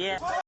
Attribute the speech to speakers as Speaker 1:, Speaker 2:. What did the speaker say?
Speaker 1: Yeah.